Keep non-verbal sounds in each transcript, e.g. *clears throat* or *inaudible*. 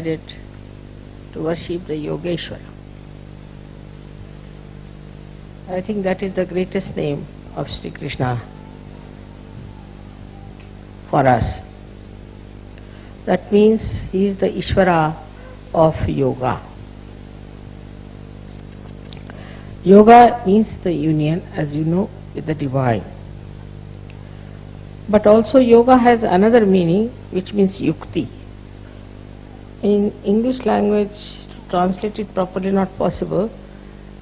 decided to worship the Yogeshwara. I think that is the greatest name of Sri Krishna for us. That means he is the Ishvara of yoga. Yoga means the union, as you know, with the divine. But also yoga has another meaning which means yukti. In English language, to translate it properly not possible.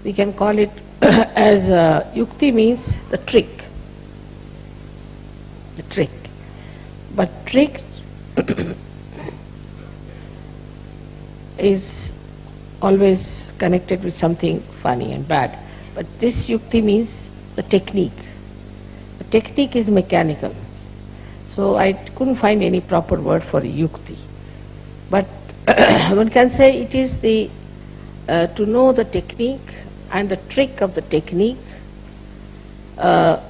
We can call it *coughs* as uh, yukti means the trick. The trick. But trick *coughs* is always connected with something funny and bad. But this yukti means the technique. The technique is mechanical. So I couldn't find any proper word for yukti. But *coughs* one can say it is the uh, to know the technique and the trick of the technique uh,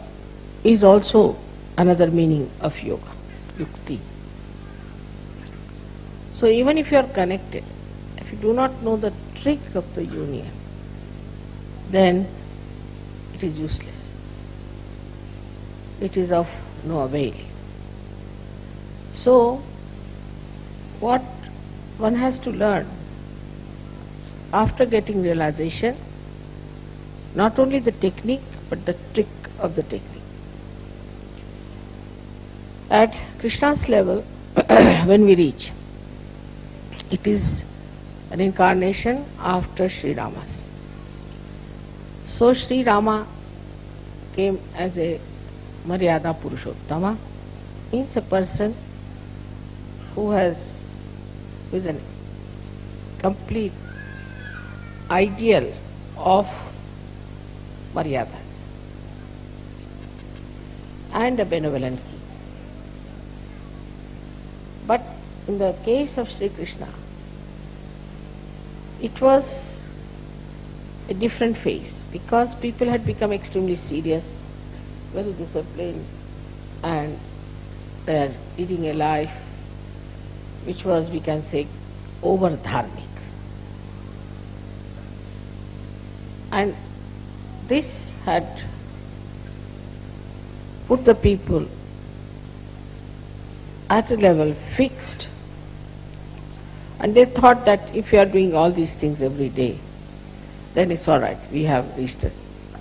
is also another meaning of yoga, yukti. So even if you are connected, if you do not know the trick of the union, then it is useless. It is of no avail. So, what one has to learn after getting realization, not only the technique but the trick of the technique. At Krishna's level, *clears throat* when we reach, it is an incarnation after Sri Rama's. So Sri Rama came as a Maryada Purushottama, means a person who has is an complete ideal of Maryadas and a benevolent king. But in the case of Sri Krishna, it was a different phase because people had become extremely serious, well disciplined, and they are leading a life which was, we can say, over dharmic. And this had put the people at a level fixed. And they thought that if you are doing all these things every day, then it's all right, we have reached the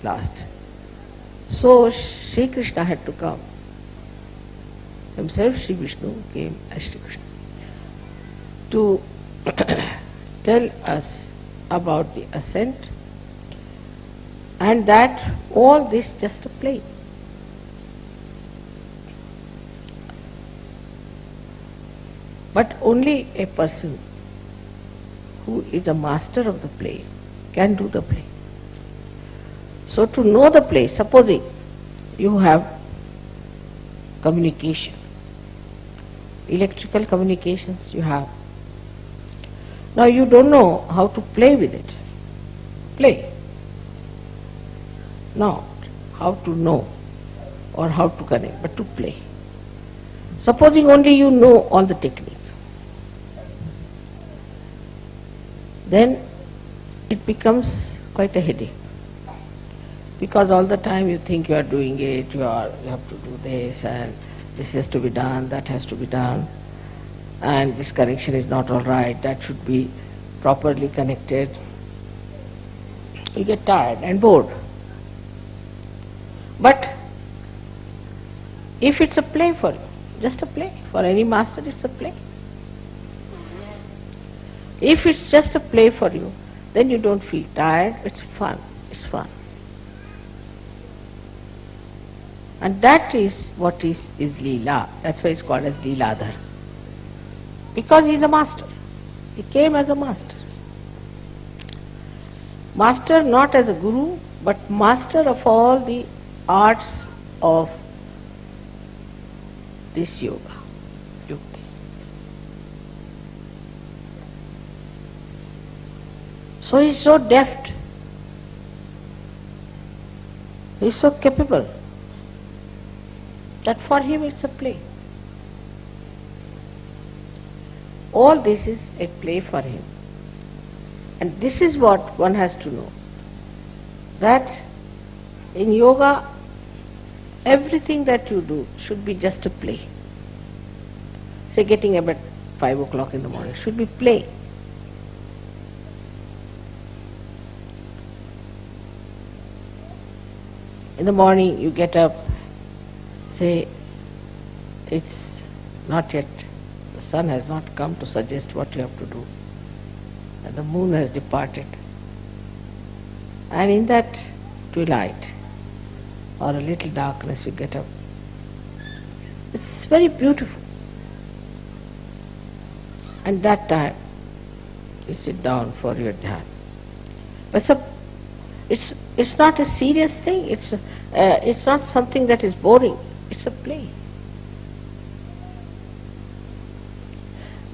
last. So Sri Krishna had to come. Himself, Sri Vishnu came as Sri Krishna to *coughs* tell us about the ascent and that all this just a play. But only a person who is a master of the play can do the play. So to know the play, supposing you have communication, electrical communications you have, now you don't know how to play with it. Play. Not how to know or how to connect, but to play. Supposing only you know all the technique. Then it becomes quite a headache. Because all the time you think you are doing it, you, are, you have to do this and this has to be done, that has to be done, and this connection is not all right, that should be properly connected. You get tired and bored. But if it's a play for you, just a play, for any master it's a play. If it's just a play for you, then you don't feel tired, it's fun, it's fun. And that is what is, is Leela. That's why it's called as Leeladhar. Because he's a master. He came as a master. Master not as a guru, but master of all the arts of this yoga. So he's so deft. He's so capable that for him it's a play. All this is a play for him. And this is what one has to know. That in yoga, everything that you do should be just a play. Say getting up at 5 o'clock in the morning should be play. In the morning you get up, say it's not yet, sun has not come to suggest what you have to do. And the moon has departed. And in that twilight or a little darkness you get up. It's very beautiful. And that time you sit down for your dhyan. But it's, it's not a serious thing, it's, a, uh, it's not something that is boring, it's a play.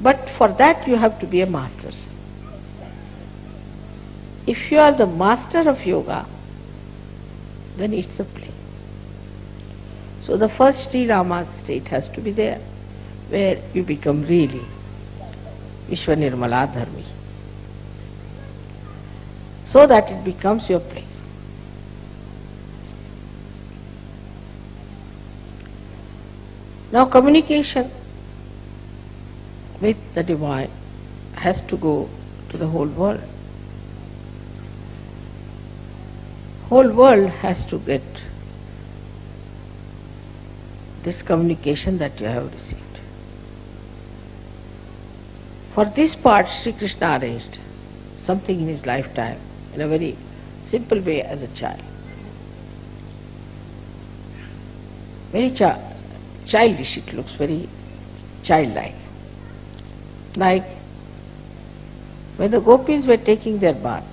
But for that you have to be a master. If you are the master of yoga, then it's a play. So the first Sri Rama state has to be there, where you become really Vishwanirmala Dharmi. So that it becomes your play. Now communication with the divine has to go to the whole world. Whole world has to get this communication that you have received. For this part, Sri Krishna arranged something in his lifetime in a very simple way as a child. Very chi- childish it looks, very childlike. Like when the gopis were taking their bath,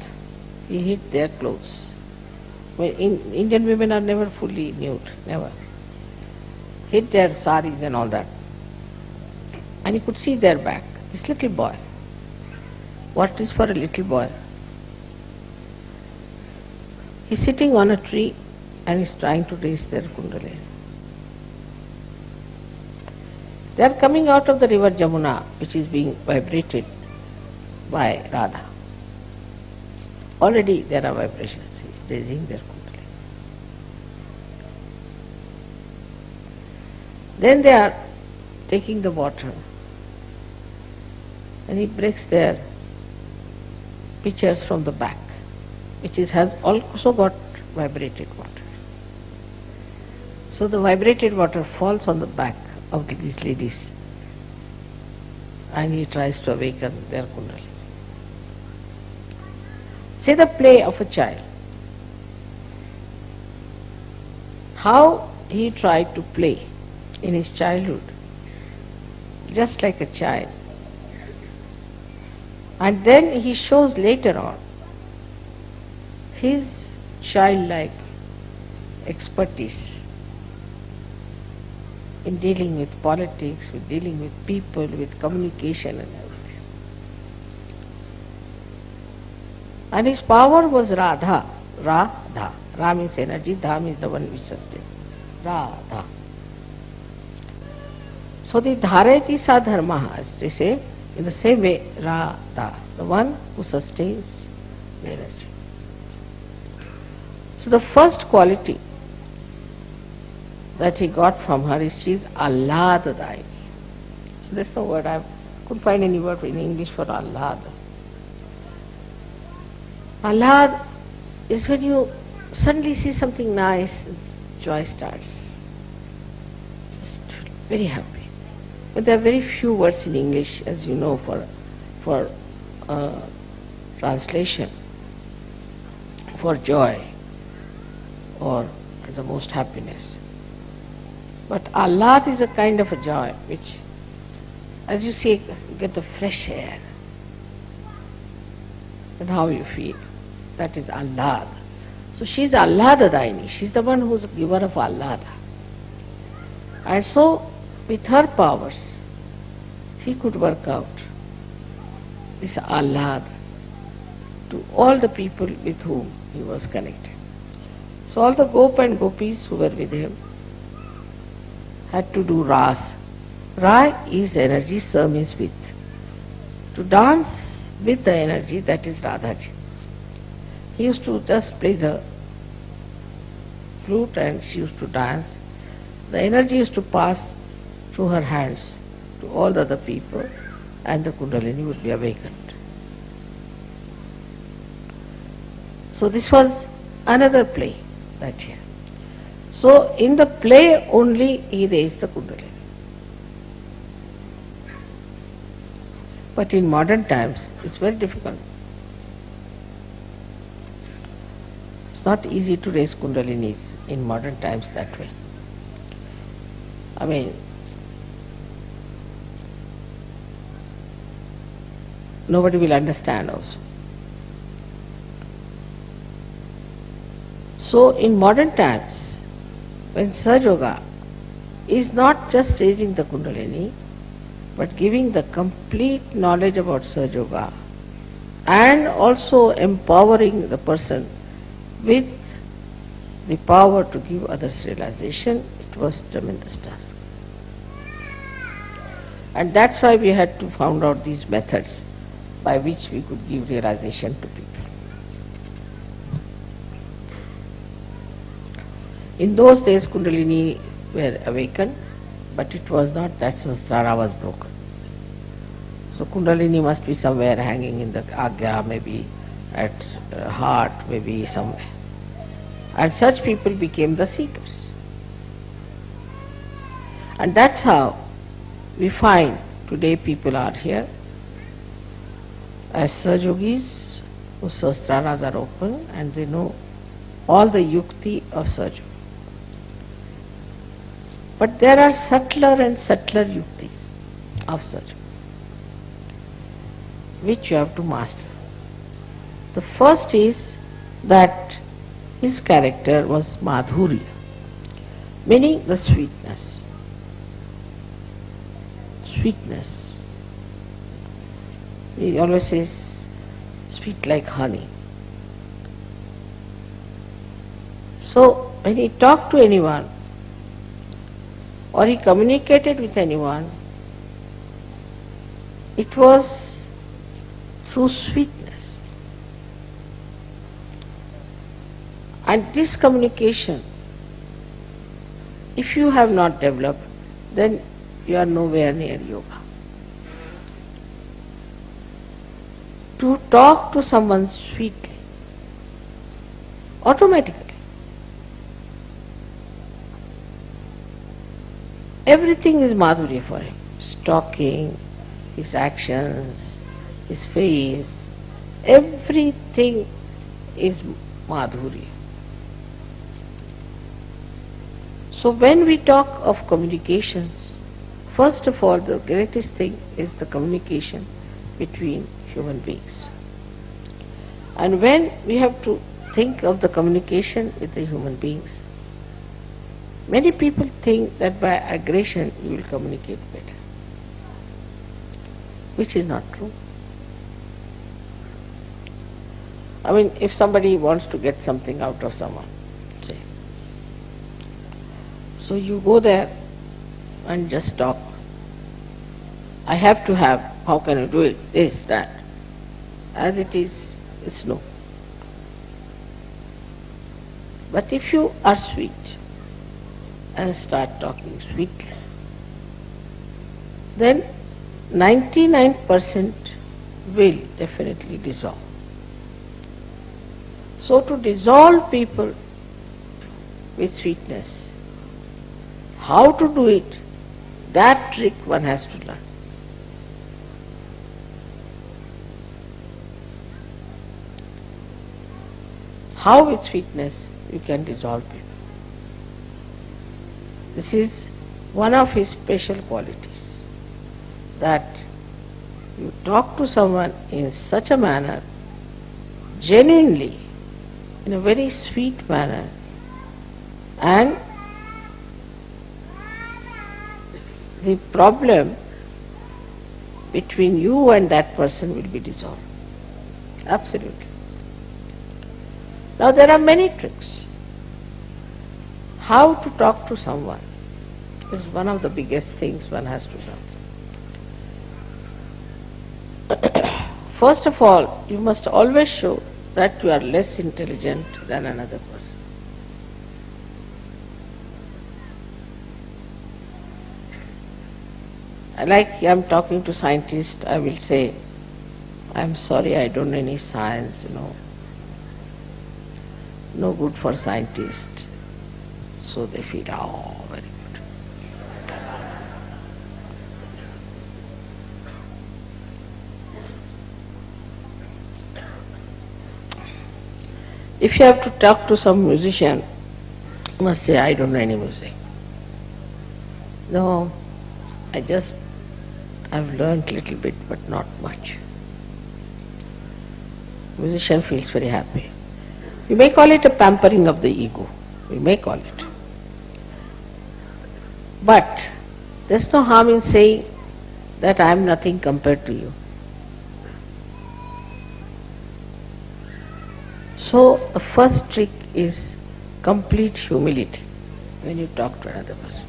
he hid their clothes. Well, in, Indian women are never fully nude, never. Hid their saris and all that. And you could see their back. This little boy. What is for a little boy? He's sitting on a tree and he's trying to raise their kundalini. They are coming out of the river Jamuna, which is being vibrated by Radha. Already there are vibrations, raising their kundalini. Then they are taking the water and he breaks their pitchers from the back, which is, has also got vibrated water. So the vibrated water falls on the back of these ladies and he tries to awaken their kundalini. Say the play of a child. How he tried to play in his childhood, just like a child, And then he shows later on his childlike expertise in dealing with politics, with dealing with people, with communication and everything. And his power was Radha. Radha. Ra means energy, Dha means the one which sustains. Radha. So the Dharati sa dharma, as they say, in the same way, Radha, the one who sustains the energy. So the first quality that he got from her is she is Ahladadaini. So that's the word, I couldn't find any word in English for Ahlad. Ahlad is when you suddenly see something nice, joy starts. Just very happy. But there are very few words in English, as you know, for, for uh, translation, for joy or the most happiness. But Ahlad is a kind of a joy which, as you say, get the fresh air. And how you feel. That is Ahlad. So she is Ahlad Daini. She is the one who is the giver of Ahlad. And so, with her powers, he could work out this Ahlad to all the people with whom he was connected. So all the Gop and Gopis who were with him had to do Ras. Ra is energy, Sa means with. To dance with the energy, that is Radhaji. He used to just play the flute and she used to dance. The energy used to pass through her hands to all the other people and the Kundalini would be awakened. So this was another play that year. So in the play only he raised the Kundalini. But in modern times it's very difficult. It's not easy to raise Kundalinis in modern times that way. I mean, nobody will understand also. So in modern times, when Sahaja Yoga is not just raising the Kundalini, but giving the complete knowledge about Sahaja Yoga and also empowering the person with the power to give others realization, it was a tremendous task. And that's why we had to found out these methods by which we could give realization to people. In those days Kundalini were awakened, but it was not that Sahasrara was broken. So Kundalini must be somewhere hanging in the Agya, maybe at uh, heart, maybe somewhere. And such people became the seekers. And that's how we find today people are here as Sahajogis whose Sahasraras are open and they know all the yukti of Sahaja. But there are subtler and subtler yuktis of such, which you have to master. The first is that his character was madhurya, meaning the sweetness. Sweetness. He always says, sweet like honey. So, when he talked to anyone, or he communicated with anyone, it was through sweetness. And this communication, if you have not developed, then you are nowhere near yoga. To talk to someone sweetly, automatically, Everything is Madhurya for him. His talking, his actions, his face, everything is Madhurya. So when we talk of communications, first of all the greatest thing is the communication between human beings. And when we have to think of the communication with the human beings, many people think that by aggression you will communicate better, which is not true. I mean, if somebody wants to get something out of someone, say, so you go there and just talk. I have to have, how can you do it? This, that. As it is, it's no. But if you are sweet and start talking sweetly, then 99% will definitely dissolve. So to dissolve people with sweetness, how to do it, that trick one has to learn. How with sweetness you can dissolve people. This is one of his special qualities, that you talk to someone in such a manner, genuinely, in a very sweet manner, and the problem between you and that person will be dissolved. Absolutely. Now there are many tricks. How to talk to someone is one of the biggest things one has to learn. *coughs* First of all, you must always show that you are less intelligent than another person. Like I'm talking to scientists, I will say, I'm sorry, I don't know any science, you know. No good for scientists. So they feel, oh, very good. If you have to talk to some musician, you must say, I don't know any music. No, I just, I've learned a little bit, but not much. Musician feels very happy. You may call it a pampering of the ego. We may call it. But there's no harm in saying that I am nothing compared to you. So the first trick is complete humility when you talk to another person.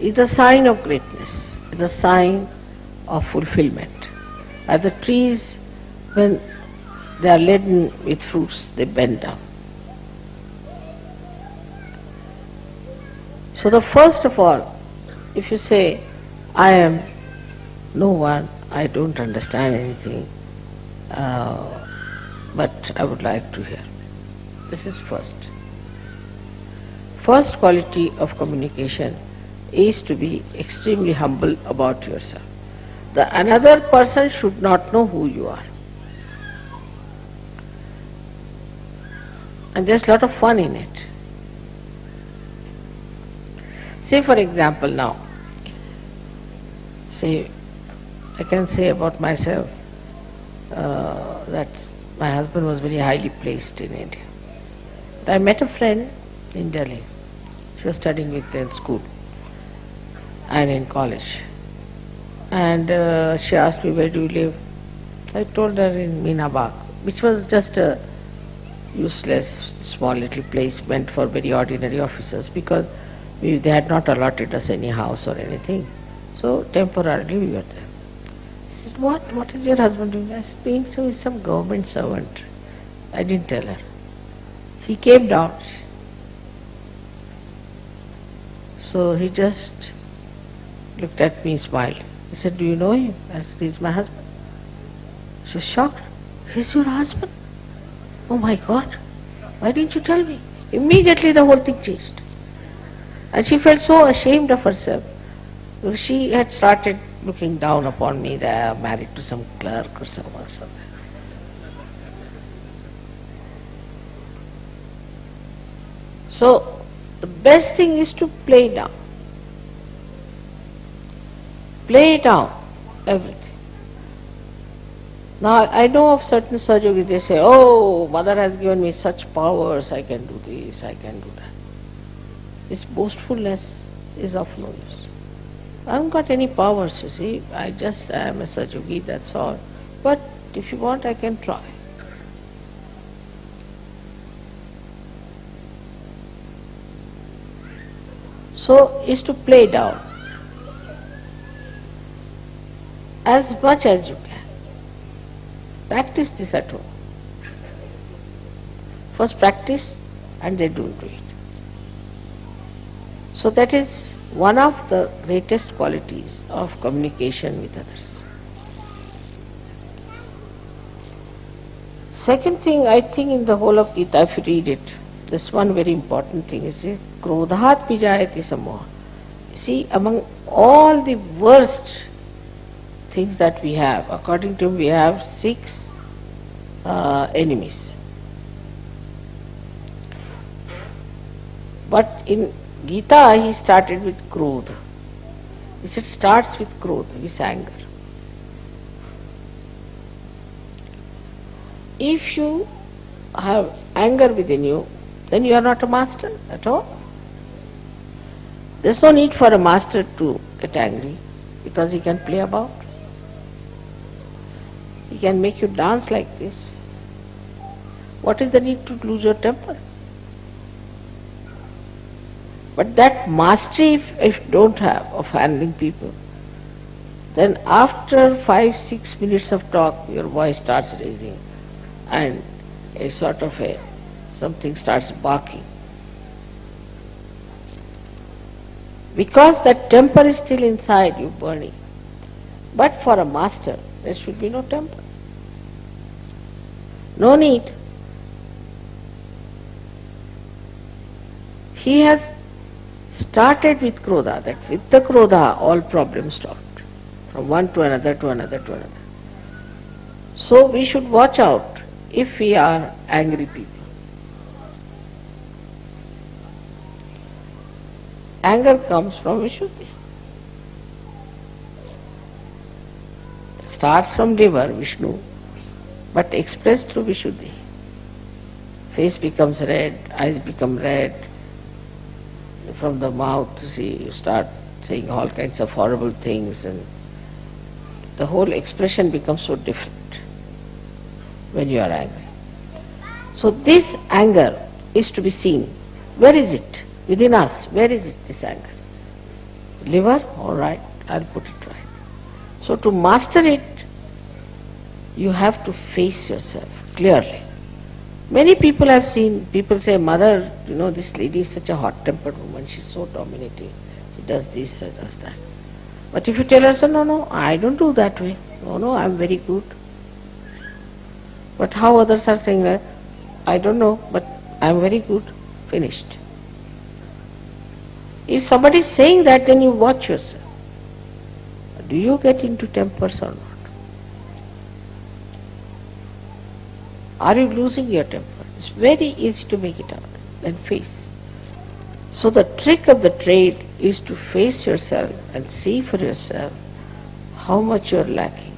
It's a sign of greatness, it's a sign of fulfillment. As the trees, when they are laden with fruits, they bend down. So the first of all, if you say, I am no one, I don't understand anything, uh, but I would like to hear. This is first. First quality of communication is to be extremely humble about yourself. The another person should not know who you are. And there's a lot of fun in it. Say for example now, say, I can say about myself uh, that my husband was very highly placed in India. I met a friend in Delhi. She was studying with me in school and in college. And uh, she asked me, where do you live? I told her in Minabag, which was just a useless small little place meant for very ordinary officers because we, they had not allotted us any house or anything. So temporarily we were there. She said, what? What is your husband doing? I said, being so is some government servant. I didn't tell her. He came down. So he just looked at me, smiled. He said, do you know him? I said, he's my husband. She was shocked. He's your husband? Oh my God, why didn't you tell me? Immediately the whole thing changed. And she felt so ashamed of herself. She had started looking down upon me I'm married to some clerk or someone. something. So, the best thing is to play down. Play down everything. Now I know of certain surgeries, they say, oh, mother has given me such powers, I can do this, I can do that. This boastfulness is of no use. I haven't got any powers, you see, I just am a surgery, that's all. But if you want, I can try. So, is to play down as much as you can. Practice this at home. First practice and then do it. So that is one of the greatest qualities of communication with others. Second thing I think in the whole of Gita, if you read it, this one very important thing is krodhat pijayati samoha. See, among all the worst things that we have, according to him we have six uh, enemies. But in Gita he started with krodha. He said starts with krodha, with anger. If you have anger within you, then you are not a master at all. There's no need for a master to get angry because he can play about. He can make you dance like this. What is the need to lose your temper? But that mastery, if, if you don't have of handling people, then after five, six minutes of talk, your voice starts raising and a sort of a something starts barking. Because that temper is still inside you burning. But for a master, there should be no temper. No need. He has started with krodha, that with the krodha all problems stopped. From one to another to another to another. So we should watch out if we are angry people. Anger comes from Vishuddhi. Starts from liver, Vishnu, but expressed through Vishuddhi. Face becomes red, eyes become red, from the mouth, see, you start saying all kinds of horrible things and the whole expression becomes so different when you are angry. So this anger is to be seen. Where is it? Within us, where is it, this anger? Liver? All right, I'll put it right. So to master it, you have to face yourself clearly. Many people have seen, people say, mother, you know, this lady is such a hot-tempered woman, she's so dominating. She does this, she does that. But if you tell her, no, no, I don't do that way. No, no, I'm very good. But how others are saying that, I don't know, but I'm very good. Finished. If somebody is saying that, then you watch yourself. Do you get into tempers or not? Are you losing your temper? It's very easy to make it out, then face. So the trick of the trade is to face yourself and see for yourself how much you're lacking.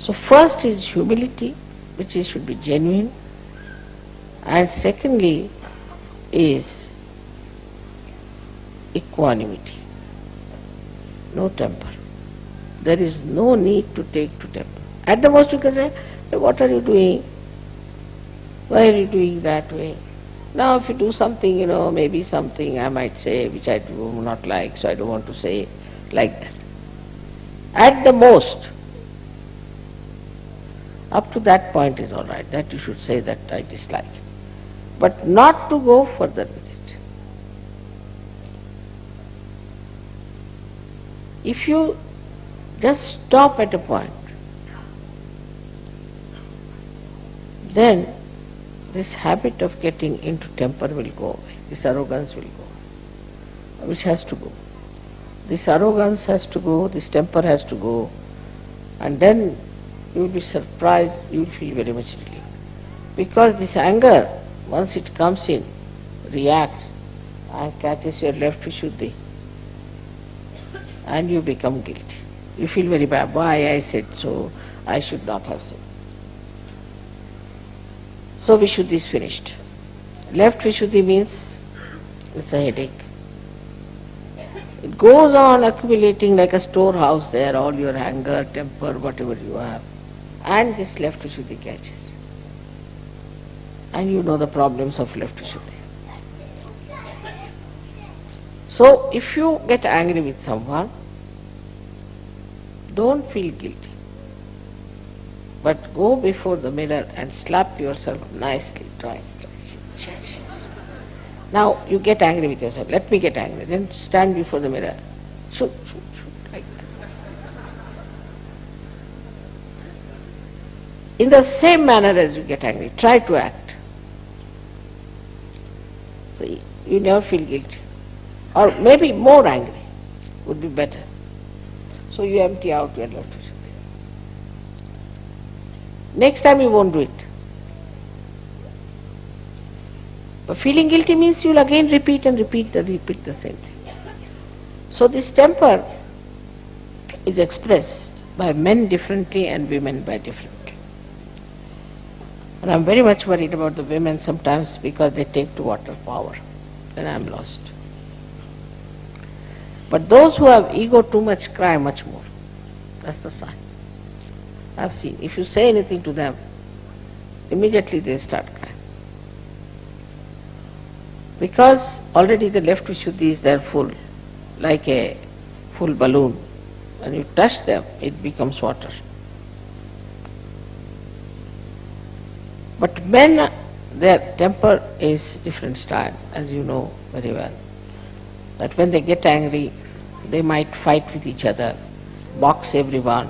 So first is humility, which is, should be genuine, and secondly is equanimity, no temper. There is no need to take to temper. At the most you can say, what are you doing? Why are you doing that way? Now if you do something, you know, maybe something I might say which I do not like, so I don't want to say like that. At the most, up to that point is all right, that you should say that I dislike. But not to go further with it. If you just stop at a point, then this habit of getting into temper will go away, this arrogance will go which has to go. This arrogance has to go, this temper has to go, and then you will be surprised, you will feel very much relieved. Because this anger, once it comes in, reacts and catches your left Vishuddhi, and you become guilty. You feel very bad. Why I said so? I should not have said. So Vishuddhi is finished. Left Vishuddhi means it's a headache. It goes on accumulating like a storehouse there, all your anger, temper, whatever you have. And this left Vishuddhi catches. And you know the problems of left Vishuddhi. So if you get angry with someone, don't feel guilty. But go before the mirror and slap yourself nicely twice. twice. Now you get angry with yourself. Let me get angry. Then stand before the mirror. Shoot, shoot, shoot, like that. In the same manner as you get angry, try to act. You never feel guilty. Or maybe more angry would be better. So you empty out your Vishuddhi. Next time you won't do it. But feeling guilty means you'll again repeat and repeat and repeat the same thing. So this temper is expressed by men differently and women by differently. And I'm very much worried about the women sometimes because they take to water power. Then I'm lost. But those who have ego too much cry much more. That's the sign. I've seen. If you say anything to them, immediately they start crying. Because already the left Vishuddhi is there full, like a full balloon. When you touch them, it becomes water. But men, their temper is different style, as you know very well. That when they get angry, they might fight with each other, box everyone,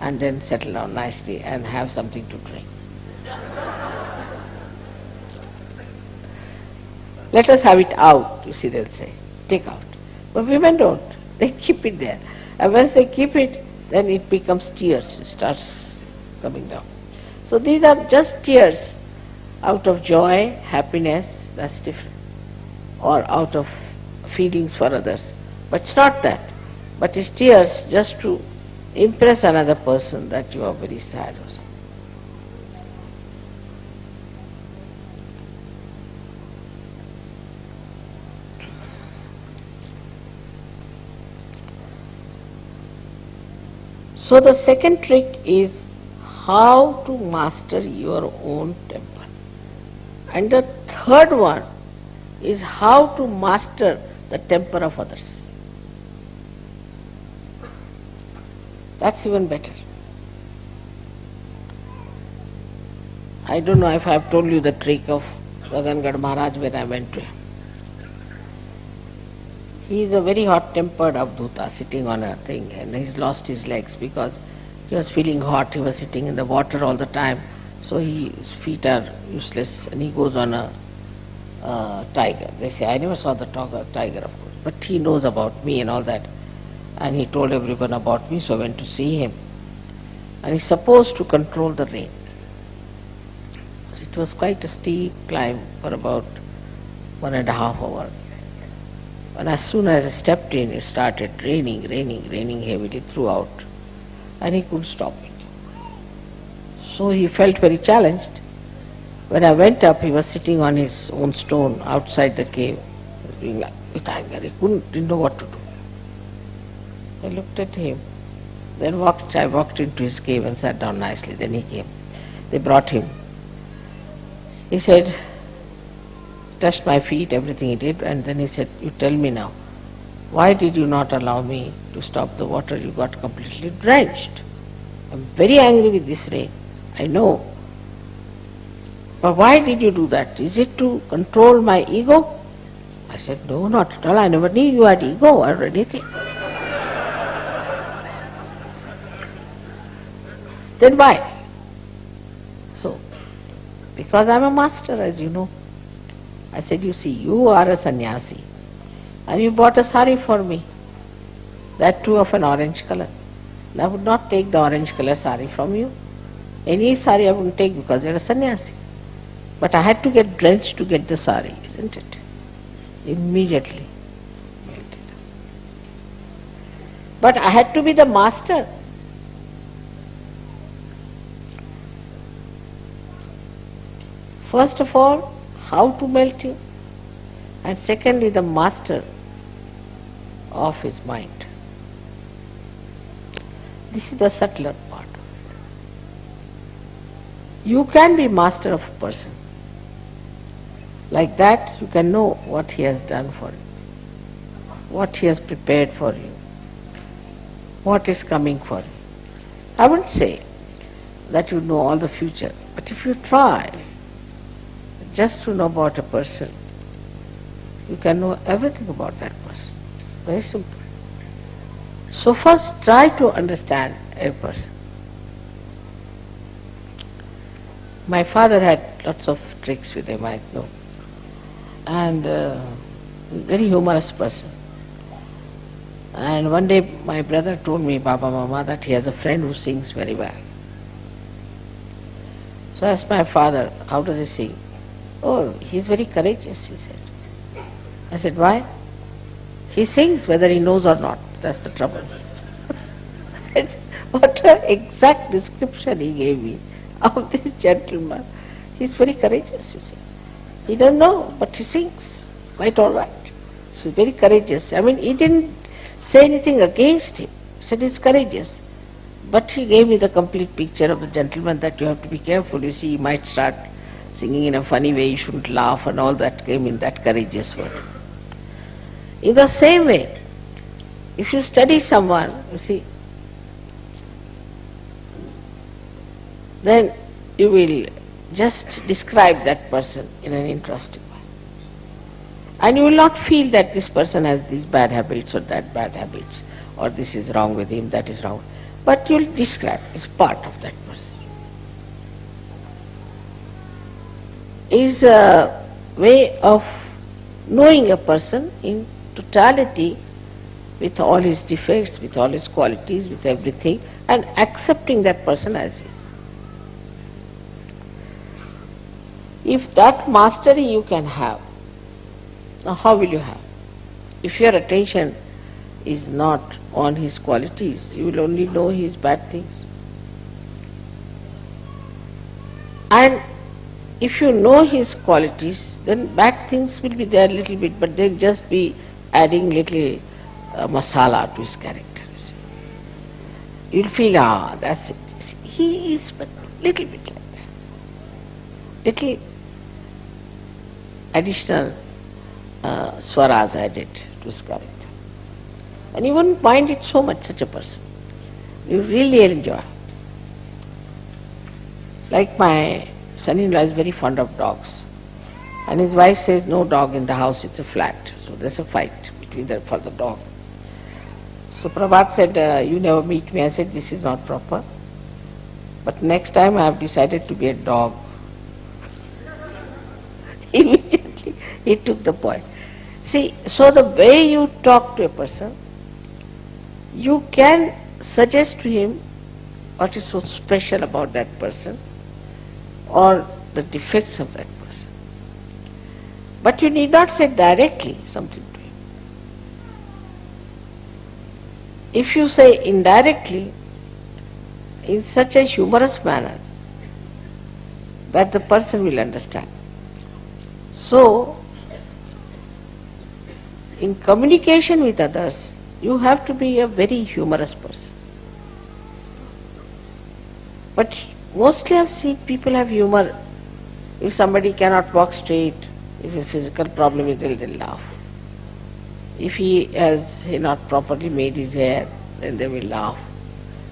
and then settle down nicely and have something to drink. Let us have it out, you see, they'll say. Take out. But women don't. *laughs* They keep it there. And once they keep it, then it becomes tears, it starts coming down. So these are just tears out of joy, happiness, that's different. Or out of feelings for others. But it's not that. But it's tears just to impress another person that you are very sad. So the second trick is how to master your own temper. And the third one is how to master the temper of others. That's even better. I don't know if I have told you the trick of Gagangiri Maharaj when I went to him. He is a very hot-tempered Avdhuta sitting on a thing and he's lost his legs because he was feeling hot, he was sitting in the water all the time, so he, his feet are useless and he goes on a uh, tiger. They say, I never saw the tiger of course, but he knows about me and all that. And he told everyone about me, so I went to see him. And he's supposed to control the rain. So it was quite a steep climb for about one and a half hour. And as soon as I stepped in, it started raining, raining, raining heavily throughout. And he couldn't stop it. So he felt very challenged. When I went up, he was sitting on his own stone outside the cave, doing like with anger. He couldn't, didn't know what to do. I looked at him. Then walked, I walked into his cave and sat down nicely. Then he came. They brought him. He said, touched my feet, everything he did, and then he said, you tell me now, why did you not allow me to stop the water? You got completely drenched. I'm very angry with this rain. I know. But why did you do that? Is it to control my ego? I said, no, not at all. I never knew you had ego or anything. Then why? So, because I'm a master, as you know. I said, you see, you are a sannyasi and you bought a sari for me, that too of an orange color. And I would not take the orange color sari from you. Any sari I wouldn't take because you're a sannyasi. But I had to get drenched to get the sari, isn't it? Immediately. But I had to be the master. First of all, how to melt him, and secondly, the master of his mind. This is the subtler part of it. You can be master of a person. Like that, you can know what he has done for you, what he has prepared for you, what is coming for you. I wouldn't say that you know all the future, but if you try just to know about a person, you can know everything about that person. Very simple. So first try to understand a person. My father had lots of tricks with him, I know. And uh, very humorous person. And one day my brother told me, Baba Mama, that he has a friend who sings very well. So I asked my father, how does he sing? Oh, he's very courageous, he said. I said, why? He sings whether he knows or not. That's the trouble. *laughs* what an exact description he gave me of this gentleman. He's very courageous, you see. He doesn't know, but he sings quite all right. So very courageous. I mean, he didn't say anything against him. He said he's courageous. But he gave me the complete picture of the gentleman that you have to be careful. You see, he might start singing in a funny way, you shouldn't laugh and all that came in that courageous word. In the same way, if you study someone, you see, then you will just describe that person in an interesting way. And you will not feel that this person has these bad habits or that bad habits, or this is wrong with him, that is wrong. But you will describe, it's part of that person. Is a way of knowing a person in totality with all his defects, with all his qualities, with everything, and accepting that person as is. If that mastery you can have, now how will you have? If your attention is not on his qualities, you will only know his bad things. And if you know his qualities, then bad things will be there a little bit, but they'll just be adding little uh, masala to his character. You. You'll feel, ah, that's it. He is but little bit like that. Little additional uh, swaras added to his character. And you wouldn't mind it so much, such a person. You really enjoy. Like my son-in-law is very fond of dogs. And his wife says, no dog in the house, it's a flat. So there's a fight between them for the dog. So Prabhat said, uh, you never meet me. I said, this is not proper. But next time I have decided to be a dog. *laughs* Immediately he took the point. See, so the way you talk to a person, you can suggest to him what is so special about that person or the defects of that person. But you need not say directly something to him. If you say indirectly, in such a humorous manner, that the person will understand. So, in communication with others, you have to be a very humorous person. But mostly I've seen people have humor. If somebody cannot walk straight, if a physical problem is there, they'll laugh. If he has not properly made his hair, then they will laugh.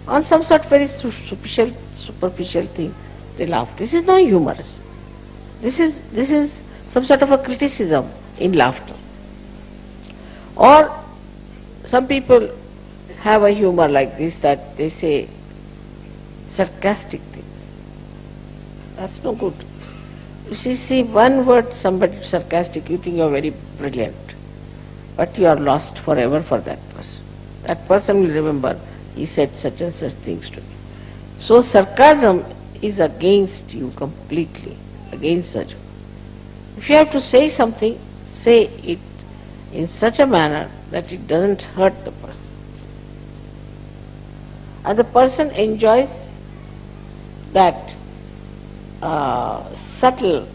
On some sort of very superficial, superficial thing, they laugh. This is not humorous. This is, this is some sort of a criticism in laughter. Or some people have a humor like this that they say sarcastic. That's no good. You see, see one word somebody sarcastic, you think you are very brilliant. But you are lost forever for that person. That person will remember he said such and such things to me. So sarcasm is against you completely, against such. If you have to say something, say it in such a manner that it doesn't hurt the person. And the person enjoys that uh, subtle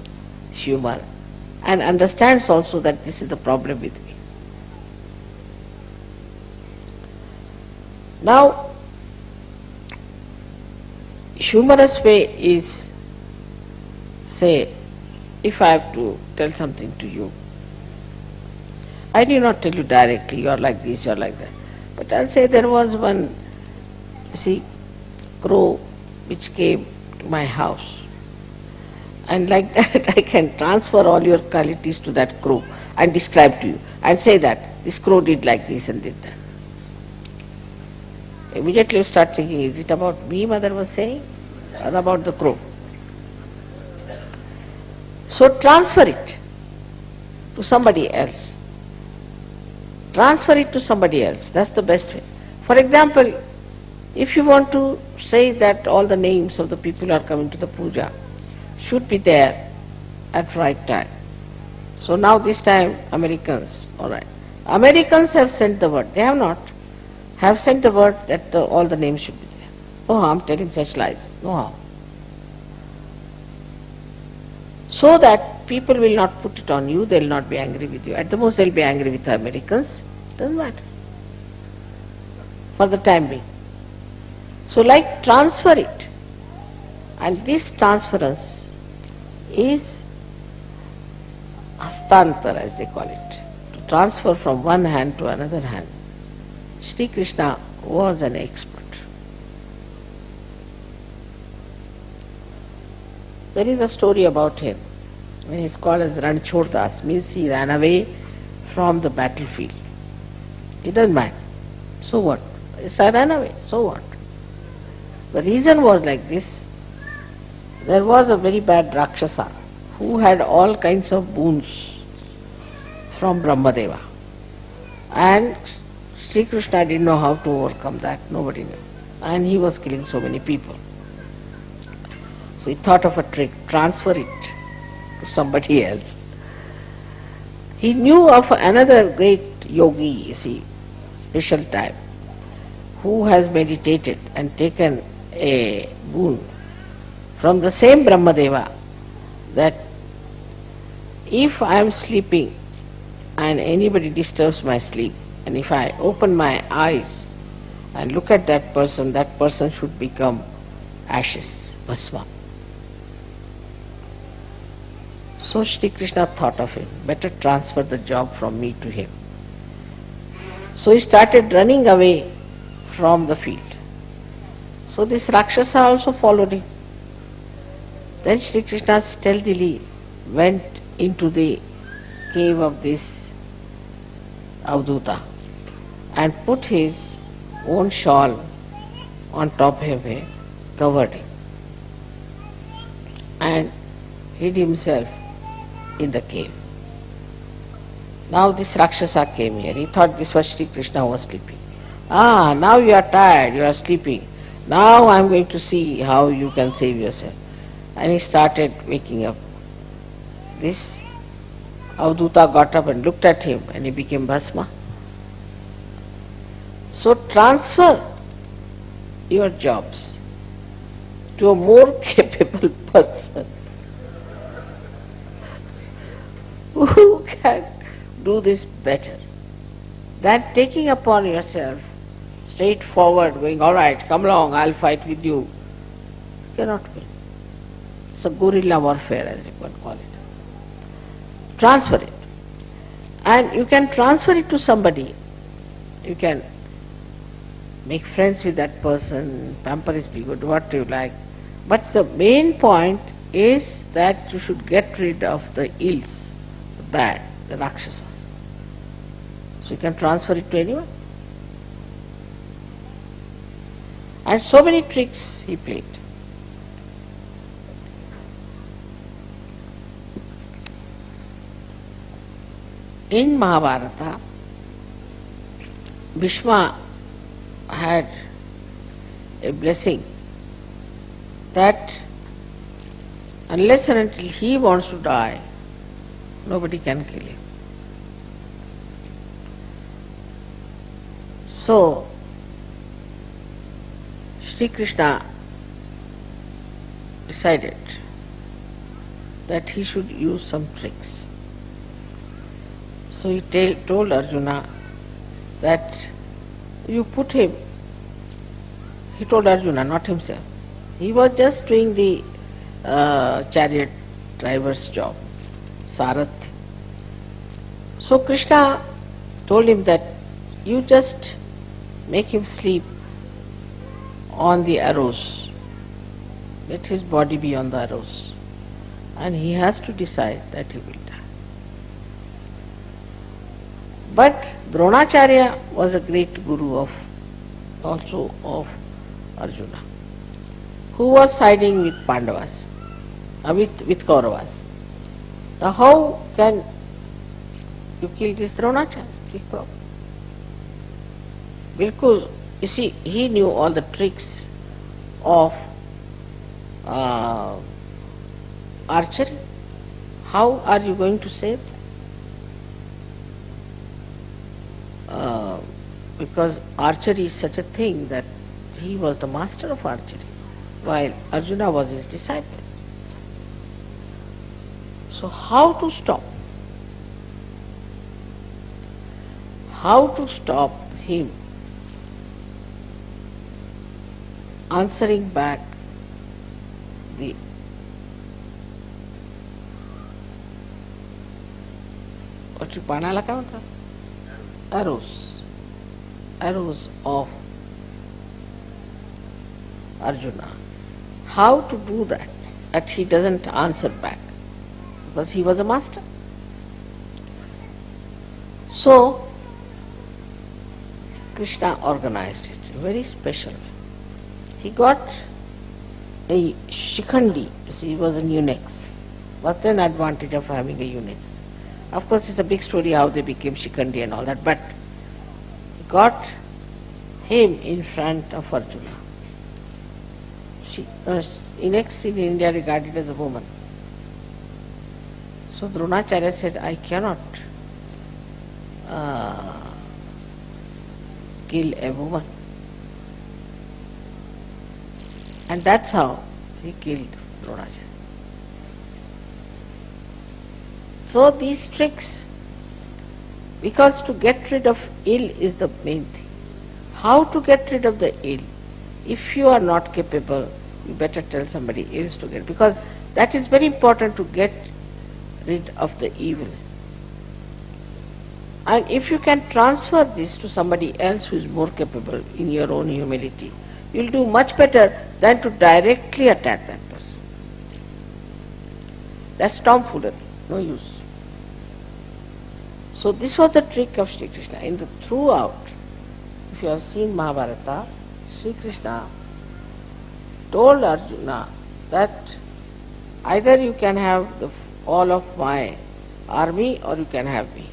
humor and understands also that this is the problem with me. Now, humorous way is, say, if I have to tell something to you, I do not tell you directly, you are like this, you are like that. But I'll say there was one, see, crow which came to my house. And like *laughs* that I can transfer all your qualities to that crow and describe to you and say that this crow did like this and did that. Immediately you start thinking, is it about me mother was saying or about the crow? So transfer it to somebody else. Transfer it to somebody else. That's the best way. For example, if you want to say that all the names of the people are coming to the puja should be there at right time. So now this time Americans, all right. Americans have sent the word. They have not. Have sent the word that the, all the names should be there. No harm telling such lies. No harm. So that people will not put it on you, they will not be angry with you. At the most they will be angry with the Americans. Doesn't matter. For the time being. So like transfer it. And this transference is hastantar as they call it. To transfer from one hand to another hand. Sri Krishna was an expert. There is a story about him. When he is called as Ranchordas, means he ran away from the battlefield. He doesn't mind. So what? Yes, I ran away. So what? The reason was like this. There was a very bad Rakshasa who had all kinds of boons from Brahmadeva. And Sri Krishna didn't know how to overcome that. Nobody knew. And he was killing so many people. So he thought of a trick, transfer it to somebody else. He knew of another great yogi, you see, special type, who has meditated and taken a boon from the same Brahmadeva that if I am sleeping and anybody disturbs my sleep, and if I open my eyes and look at that person, that person should become ashes, bhasma. So Shri Krishna thought of him, better transfer the job from me to him. So he started running away from the field. So this Rakshasa also followed him. Then Shri Krishna stealthily went into the cave of this Avadhuta and put his own shawl on top of him, covered him, and hid himself in the cave. Now this Rakshasa came here. He thought this was Sri Krishna was sleeping. Ah, now you are tired, you are sleeping. Now I am going to see how you can save yourself. And he started waking up. This Avadhuta got up and looked at him and he became Bhasma. So transfer your jobs to a more *laughs* capable person who can do this better than taking upon yourself straightforward going, all right, come along, I'll fight with you. You cannot win. It's a guerrilla warfare as you can call it. Transfer it. And you can transfer it to somebody. You can make friends with that person, pamper his ego, do what you like. But the main point is that you should get rid of the ills, the bad, the rakshasas. So you can transfer it to anyone. And so many tricks he played. In Mahabharata, Bhishma had a blessing that unless and until he wants to die, nobody can kill him. So, Sri Krishna decided that he should use some tricks. So he ta- told Arjuna that you put him, he told Arjuna, not himself. He was just doing the uh, chariot driver's job, Sarath. So Krishna told him that you just make him sleep on the arrows. Let his body be on the arrows. And he has to decide that he will die. But Dronacharya was a great guru of also of Arjuna, who was siding with Pandavas, uh, with, with Kauravas. Now how can you kill this Dronacharya? Because, you see, he knew all the tricks of uh, archery. How are you going to save? Uh, because archery is such a thing that he was the master of archery, while Arjuna was his disciple. So how to stop? How to stop him answering back the what you panala ka arrows arrows of Arjuna how to do that that he doesn't answer back because he was a master so Krishna organized it very special he got a shikhandi, he was an eunuch. What's an advantage of having a eunuch? Of course, it's a big story how they became Shikhandi and all that, but got him in front of Arjuna. She, uh, eunuchs in India regarded as a woman. So Dronacharya said, I cannot uh, kill a woman. And that's how he killed Dronacharya. So these tricks, because to get rid of ill is the main thing. How to get rid of the ill? If you are not capable, you better tell somebody else to get, because that is very important to get rid of the evil. And if you can transfer this to somebody else who is more capable in your own humility, you'll do much better than to directly attack that person. That's tomfoolery, no use. So this was the trick of Sri Krishna. In the throughout, if you have seen Mahabharata, Sri Krishna told Arjuna that either you can have the, all of my army or you can have me.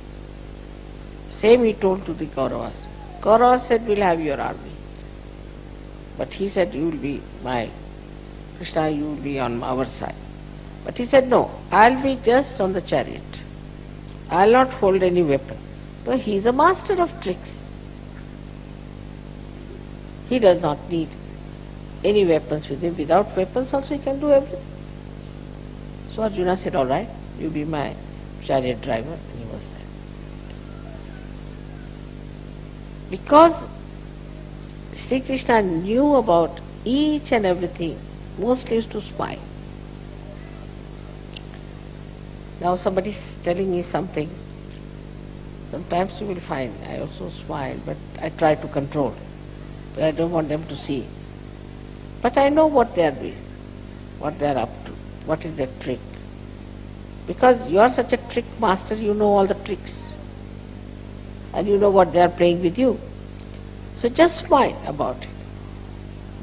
Same he told to the Kauravas. Kauravas said, we'll have your army. But he said, you will be my, Krishna, you will be on our side. But he said, no, I'll be just on the chariot. I'll not hold any weapon. But he is a master of tricks. He does not need any weapons with him. Without weapons also he can do everything. So Arjuna said, all right, you be my chariot driver. And he was there. Because Sri Krishna knew about each and everything, mostly used to smile. Now somebody is telling me something. Sometimes you will find I also smile, but I try to control. But I don't want them to see. But I know what they are doing, what they are up to, what is their trick. Because you are such a trick master, you know all the tricks. And you know what they are playing with you. So just smile about it.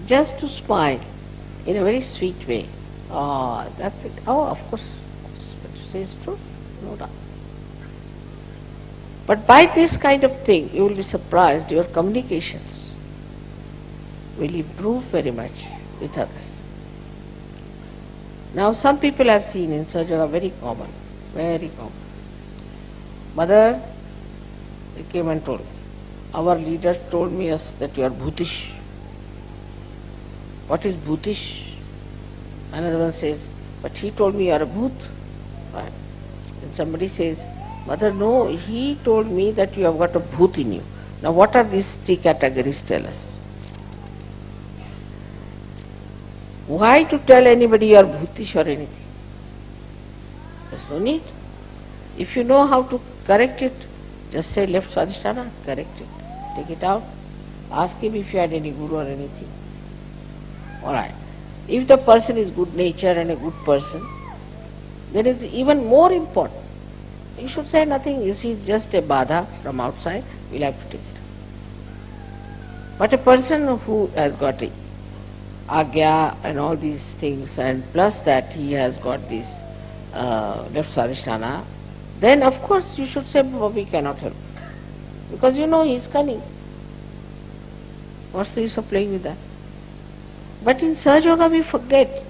Just to smile in a very sweet way. Oh, that's it. Oh, of course, is true. No doubt. But by this kind of thing, you will be surprised your communications will improve very much with others. Now, some people I've seen in Sajjana very common, very common. Mother, they came and told me, our leader told me us that you are bhutish. what is bhutish? Another one says, but he told me you are a bhoot. Somebody says, mother, no, he told me that you have got a bhoot in you. Now what are these three categories tell us? Why to tell anybody you are bhutish or anything? There's no need. If you know how to correct it, just say left swadhisthana, correct it. Take it out. Ask him if you had any guru or anything. Alright. If the person is good nature and a good person, then it's even more important. You should say nothing. You see, just a badha from outside. We'll have to take it. But a person who has got a agya and all these things, and plus that he has got this uh, left swadhisthana, then of course you should say, "Baba, we cannot help. Because you know he is cunning. What's the use of playing with that? But in Sahaja Yoga we forget.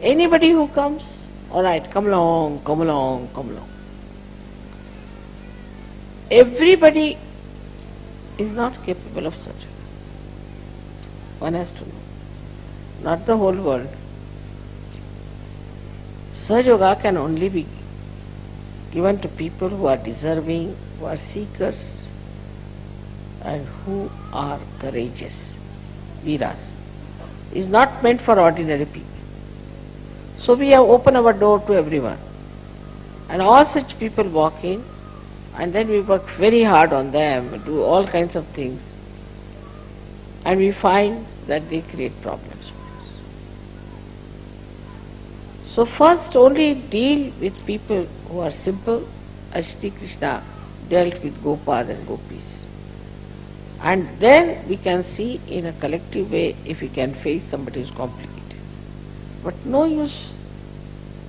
Anybody who comes, alright, come along, come along, come along. Everybody is not capable of such. One has to know. Not the whole world. Sahaja Yoga can only be given to people who are deserving, who are seekers, and who are courageous, viras. Is not meant for ordinary people. So we have opened our door to everyone. And all such people walk in, and then we work very hard on them, do all kinds of things, and we find that they create problems for us. So first only deal with people who are simple, as Krishna dealt with gopas and Gopis. And then we can see in a collective way if we can face somebody who's complicated. But no use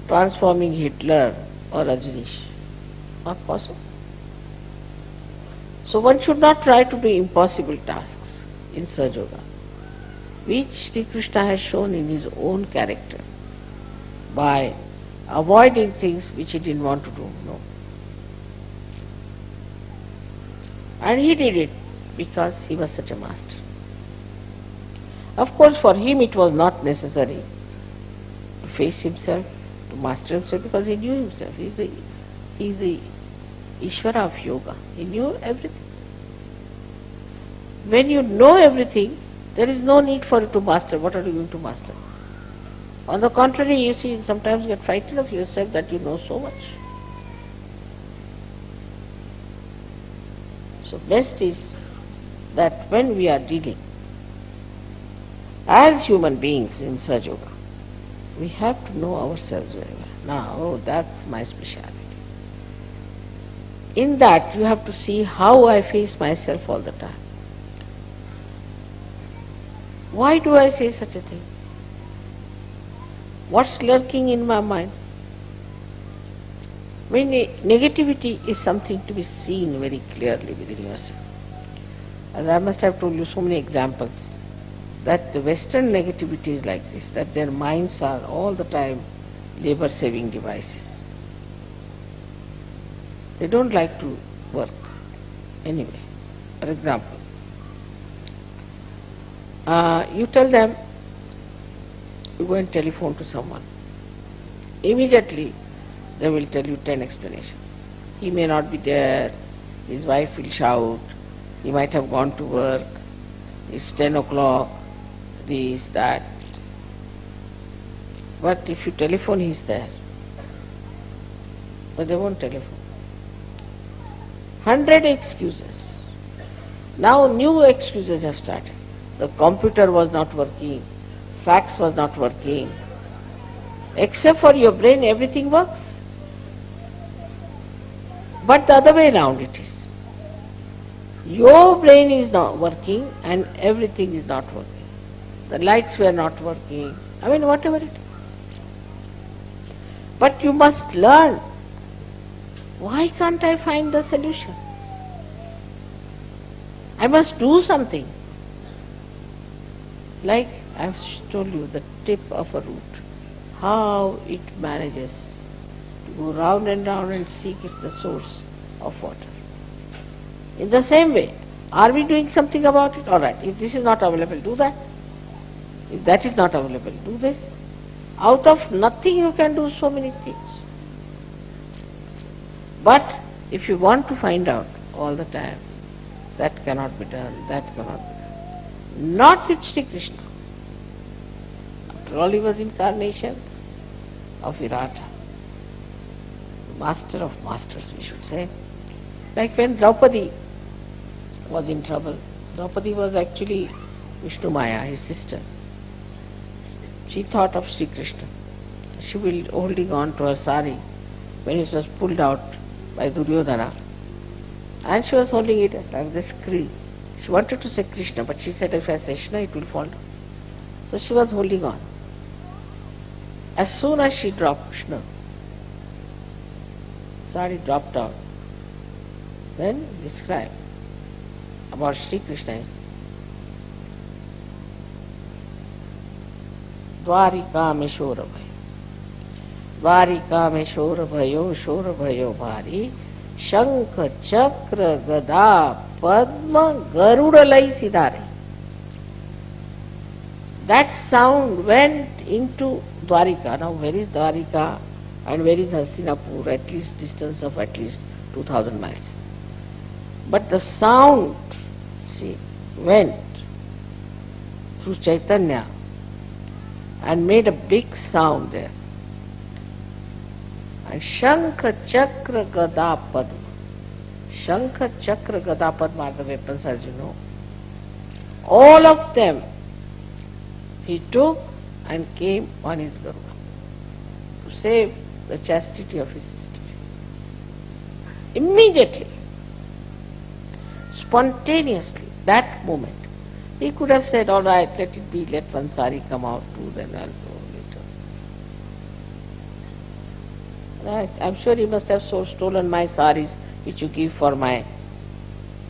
transforming Hitler or Rajneesh. Not possible. So one should not try to do impossible tasks in Sahaja Yoga, which Sri Krishna has shown in his own character by avoiding things which he didn't want to do. No. And he did it because he was such a master. Of course, for him it was not necessary to face himself, to master himself, because he knew himself. He's the, he's the Ishvara of yoga. He knew everything. When you know everything, there is no need for you to master. What are you going to master? On the contrary, you see, sometimes you get frightened of yourself that you know so much. So best is that when we are dealing as human beings in Yoga, we have to know ourselves very well. Now, oh, that's my speciality. In that, you have to see how I face myself all the time. Why do I say such a thing? What's lurking in my mind? When negativity is something to be seen very clearly within yourself. And I must have told you so many examples that the Western negativity is like this, that their minds are all the time labor saving devices. They don't like to work anyway. For example, uh, you tell them, you go and telephone to someone. Immediately they will tell you 10 explanations. He may not be there, his wife will shout, he might have gone to work, it's 10 o'clock, this, that. But if you telephone, he's there. But they won't telephone. Hundred excuses. Now new excuses have started. The computer was not working, fax was not working. Except for your brain, everything works. But the other way around it is. Your brain is not working and everything is not working. The lights were not working. I mean, whatever it is. But you must learn. Why can't I find the solution? I must do something. Like I've told you, the tip of a root, how it manages to go round and round and seek the source of water. In the same way, are we doing something about it? All right, if this is not available, do that. If that is not available, do this. Out of nothing you can do so many things. But if you want to find out all the time, that cannot be done, that cannot be done. Not with Sri Krishna. After all, he was incarnation of Virata. Master of masters, we should say. Like when Draupadi was in trouble, Draupadi was actually Vishnu Maya, his sister. She thought of Sri Krishna. She was holding on to her sari when it was pulled out by Duryodhana. And she was holding it like this screen. She wanted to say Krishna, but she said if I say Krishna, it will fall down. So she was holding on. As soon as she dropped Krishna, sari dropped out. Then describe about Sri Krishna. Dwarika में शोर भयो द्वारिका में शोर भयो शोर भयो भारी शंख चक्र गदा पद्म गरुड़ लई सीधा रही that sound went into Dwarika? Now where is Dwarika and where is Hastinapur at least distance of at least two thousand miles but the sound see went through Chaitanya and made a big sound there And Shankha Chakra Gada Padma. Shankha Chakra Gada Padma weapons as you know. All of them he took and came on his Garuda to save the chastity of his sister. Immediately, spontaneously, that moment, he could have said, all right, let it be, let one come out too, then I'll go later. Right. I'm sure he must have so stolen my saris which you give for my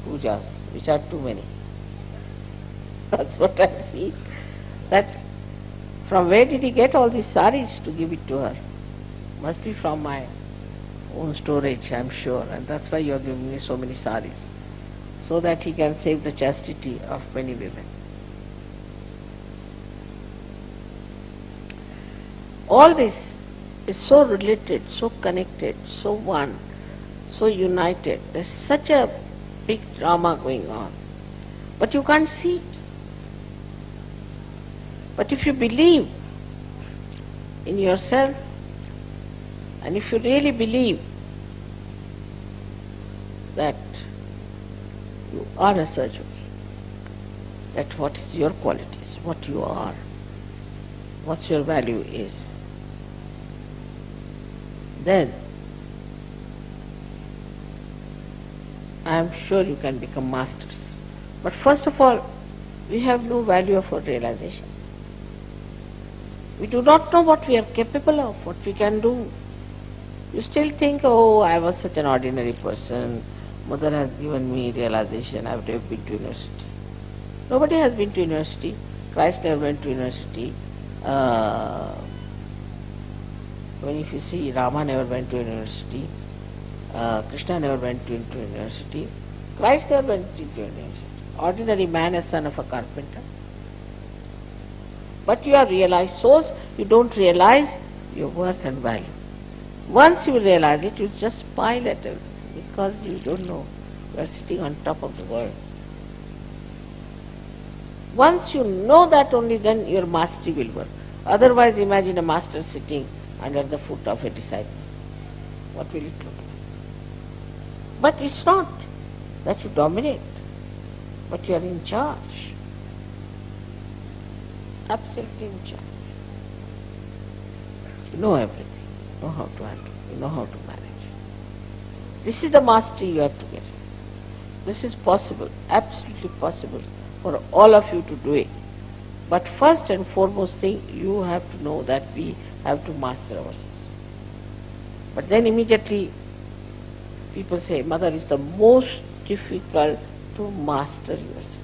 pujas, which are too many. *laughs* That's what I feel. That from where did he get all these saris to give it to her? Must be from my own storage, I'm sure, and that's why you're giving me so many saris, so that he can save the chastity of many women. All this is so related, so connected, so one, so united. There's such a big drama going on. But you can't see it. But if you believe in yourself, and if you really believe that you are a surgeon, that what is your qualities, what you are, what your value is, then I am sure you can become masters. But first of all, we have no value of our realization. We do not know what we are capable of, what we can do. You still think, oh, I was such an ordinary person. Mother has given me realization. I have never been to university. Nobody has been to university. Christ never went to university. Uh, when if you see Rama never went to university, uh, Krishna never went to, into university, Christ never went into university. Ordinary man, a son of a carpenter. But you are realized souls, you don't realize your worth and value. Once you realize it, you just smile at it because you don't know you are sitting on top of the world. Once you know that only then your mastery will work. Otherwise imagine a master sitting under the foot of a disciple. What will it look like? But it's not that you dominate, but you are in charge. Absolutely in charge. You know everything, you know how to handle, you know how to manage. This is the mastery you have to get. This is possible, absolutely possible for all of you to do it. But first and foremost thing, you have to know that we have to master ourselves. But then immediately people say, Mother, it's the most difficult to master yourself.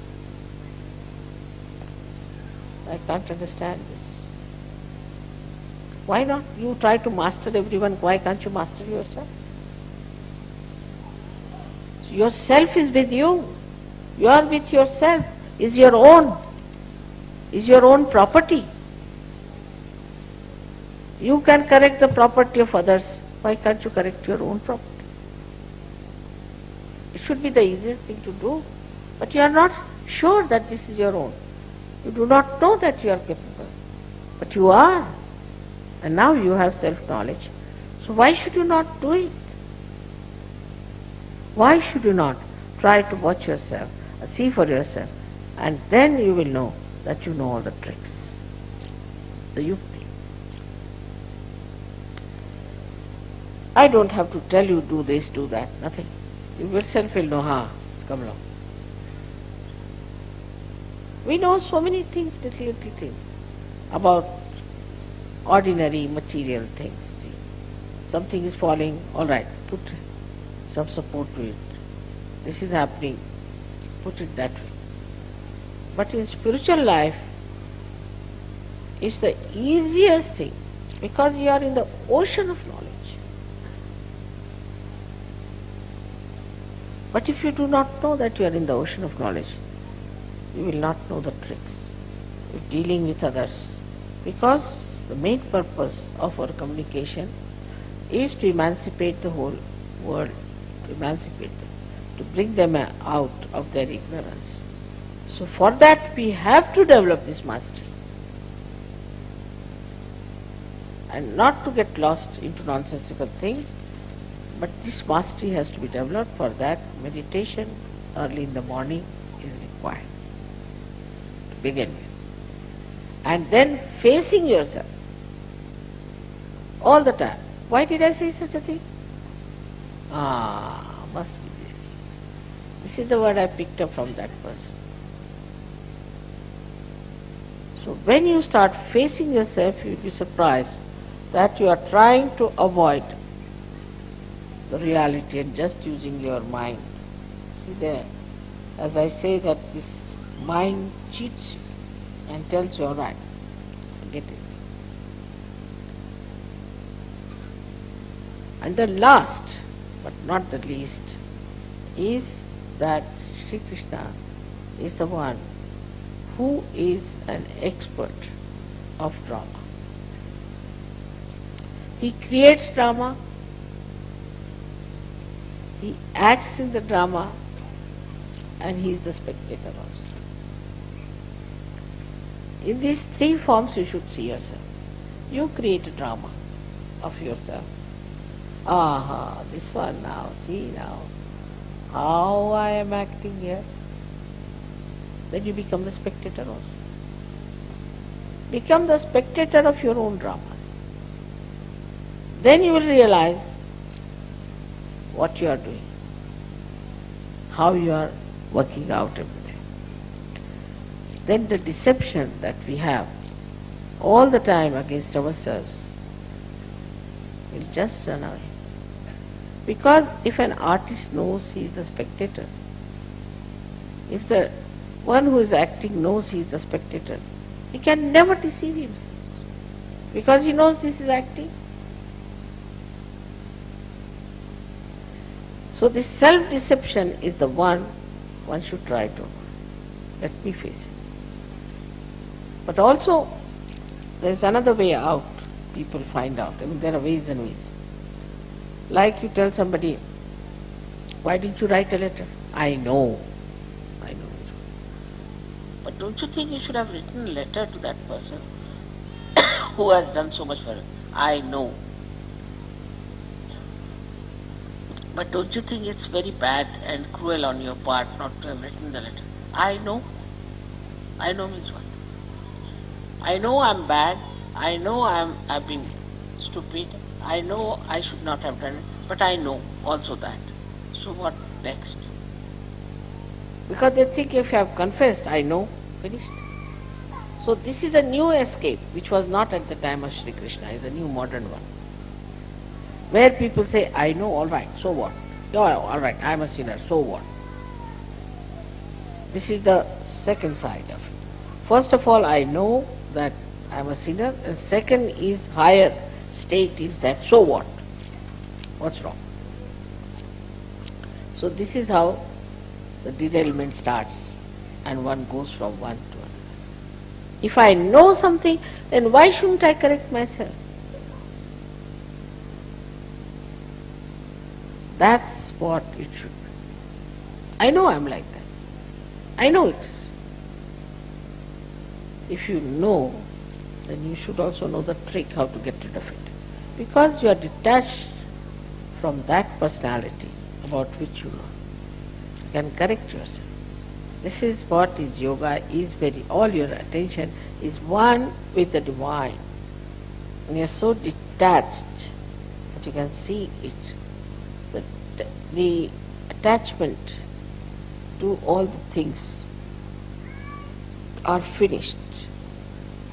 I can't understand this. Why not you try to master everyone? Why can't you master yourself? Yourself is with you. You are with yourself, is your own. is your own property. You can correct the property of others. Why can't you correct your own property? It should be the easiest thing to do. But you are not sure that this is your own. You do not know that you are capable. But you are. And now you have self-knowledge. So why should you not do it? Why should you not try to watch yourself, see for yourself, and then you will know that you know all the tricks, the yukti. I don't have to tell you do this, do that, nothing. You yourself will know, ha, come along. We know so many things, little, little things, about ordinary material things. See, something is falling, all right, put some support to it. This is happening, put it that way. But in spiritual life, it's the easiest thing because you are in the ocean of knowledge. But if you do not know that you are in the ocean of knowledge, you will not know the tricks of dealing with others. Because the main purpose of our communication is to emancipate the whole world, to emancipate them, to bring them out of their ignorance. So for that we have to develop this mastery. And not to get lost into nonsensical things, but this mastery has to be developed. For that meditation early in the morning is required to begin with. And then facing yourself all the time. Why did I say such a thing? Ah, must be this. This is the word I picked up from that person. So when you start facing yourself, you will be surprised that you are trying to avoid reality and just using your mind. See there, as I say that this mind cheats you and tells you, all right, forget it. And the last, but not the least, is that Sri Krishna is the one who is an expert of drama. He creates drama, he acts in the drama, and he is the spectator also. In these three forms you should see yourself. You create a drama of yourself. Aha, this one now, see now, how I am acting here. Then you become the spectator also. Become the spectator of your own dramas. Then you will realize what you are doing, how you are working out everything. Then the deception that we have all the time against ourselves will just run away. Because if an artist knows he is the spectator, if the one who is acting knows he is the spectator, he can never deceive himself. Because he knows this is acting. So this self-deception is the one one should try to let me face it. But also there is another way out people find out. I mean there are ways and ways. Like you tell somebody, why didn't you write a letter? I know. I know. But don't you think you should have written a letter to that person *coughs* who has done so much for you? I know. But don't you think it's very bad and cruel on your part not to have written the letter? I know. I know means what? I know I'm bad. I know I'm I've been stupid. I know I should not have done it, but I know also that. So what next? Because they think if you have confessed, I know, finished. So this is a new escape, which was not at the time of Sri Krishna, is a new modern one. Where people say, I know, all right, so what? No, all right, I'm a sinner, so what? This is the second side of it. First of all, I know that I'm a sinner, and second is higher state is that, so what? What's wrong? So this is how the derailment starts, and one goes from one to another. If I know something, then why shouldn't I correct myself? That's what it should be. I know I'm like that. I know it is. If you know, then you should also know the trick how to get rid of it. Because you are detached from that personality about which you know. You can correct yourself. This is what is yoga, is very, all your attention is one with the divine. And you're so detached that you can see it. The, attachment to all the things are finished.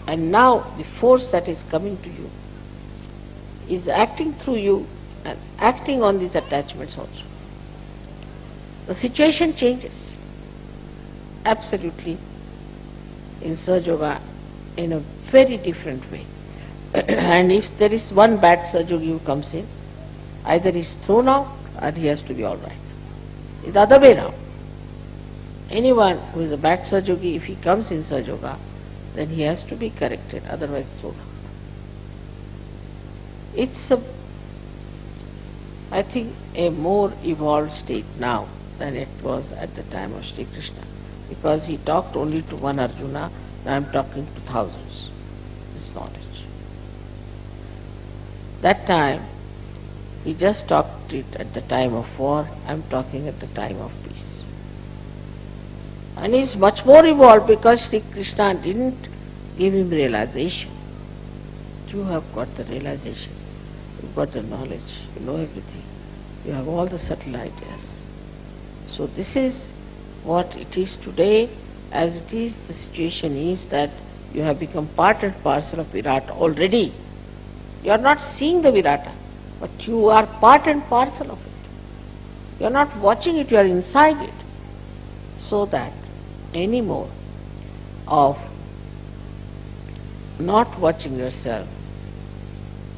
And now the force that is coming to you is acting through you and acting on these attachments also. The situation changes absolutely in Sahaja Yoga in a very different way. *clears throat* and if there is one bad who comes in, either he is thrown out or he has to be all right. It's the other way round. Anyone who is a bad Sahaja Yogi, if he comes in Sahaja Yoga, then he has to be corrected, otherwise. It's a, I think, a more evolved state now than it was at the time of Sri Krishna. Because he talked only to one Arjuna, now I am talking to thousands. This knowledge. That time, he just talked it at the time of war, I am talking at the time of peace. And he's much more evolved because Sri Krishna didn't give him realization. You have got the realization, you've got the knowledge, you know everything, you have all the subtle ideas. So this is what it is today, as it is, the situation is that you have become part and parcel of Virat already. You are not seeing the Virata, but you are part and parcel of it. You are not watching it, you are inside it. So that any more of not watching yourself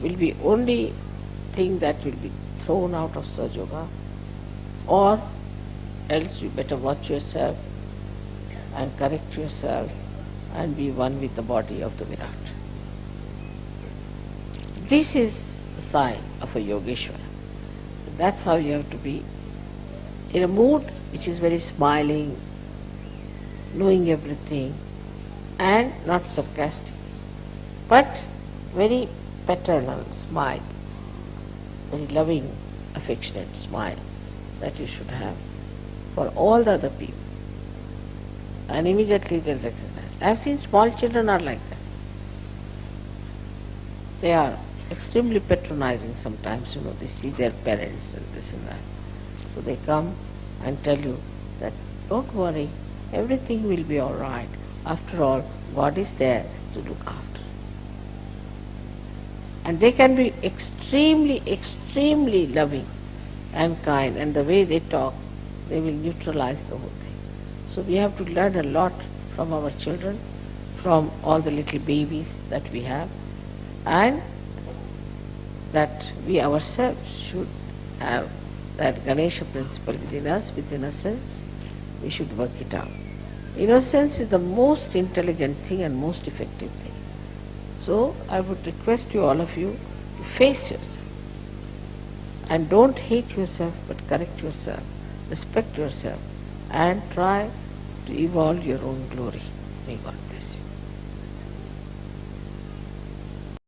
will be only thing that will be thrown out of Sahaja Yoga or else you better watch yourself and correct yourself and be one with the body of the Virat. This is sign of a Yogeshwara. That's how you have to be in a mood which is very smiling, knowing everything and not sarcastic, but very paternal smile, very loving, affectionate smile that you should have for all the other people. And immediately they'll recognize. I've seen small children are like that. They are extremely patronizing sometimes, you know, they see their parents and this and that. So they come and tell you that don't worry, everything will be all right. After all, God is there to look after. And they can be extremely, extremely loving and kind, and the way they talk, they will neutralize the whole thing. So we have to learn a lot from our children, from all the little babies that we have, and that we ourselves should have that Ganesha principle within us, within ourselves, we should work it out. Innocence is the most intelligent thing and most effective thing. So I would request you, all of you, to face yourself. And don't hate yourself, but correct yourself, respect yourself, and try to evolve your own glory. May God bless.